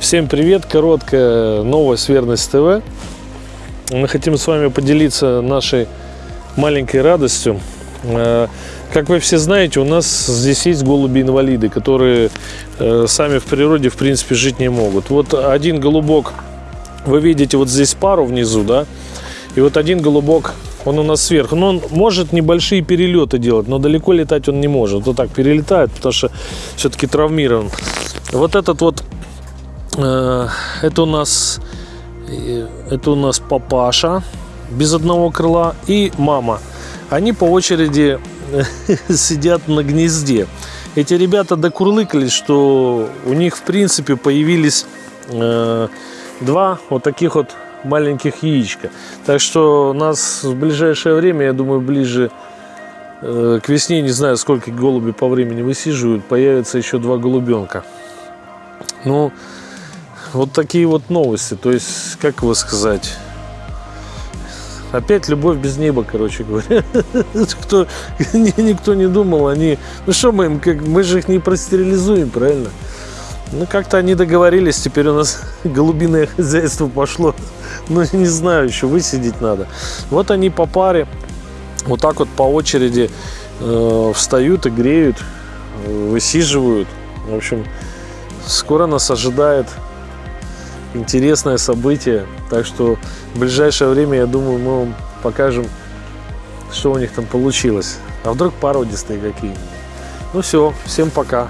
Всем привет! Короткая новость Верность ТВ. Мы хотим с вами поделиться нашей маленькой радостью. Э, Как вы все знаете, у нас здесь есть голуби-инвалиды, которые э, сами в природе, в принципе, жить не могут. Вот один голубок, вы видите вот здесь пару внизу, да? И вот один голубок, он у нас сверху. Но он может небольшие перелеты делать, но далеко летать он не может. Вот так перелетает, потому что все-таки травмирован. Вот этот вот Это у нас э, это у нас папаша без одного крыла и мама. Они по очереди э, сидят на гнезде. Эти ребята докурлыкались, что у них в принципе появились э, два вот таких вот маленьких яичка. Так что нас в ближайшее время, я думаю, ближе э, к весне, не знаю, сколько голуби по времени высиживают, появится еще два голубенка. Ну, вот такие вот новости. То есть, как его сказать? Опять любовь без неба, короче говоря. Кто, никто не думал, они... Ну что мы им, как, мы же их не простерилизуем, правильно? Ну, как-то они договорились, теперь у нас голубиное хозяйство пошло. Ну, не знаю, еще высидеть надо. Вот они по паре, вот так вот по очереди э, встают и греют, э, высиживают. В общем, скоро нас ожидает интересное событие. Так что в ближайшее время, я думаю, мы вам покажем, что у них там получилось. А вдруг породистые какие. Ну все, всем пока.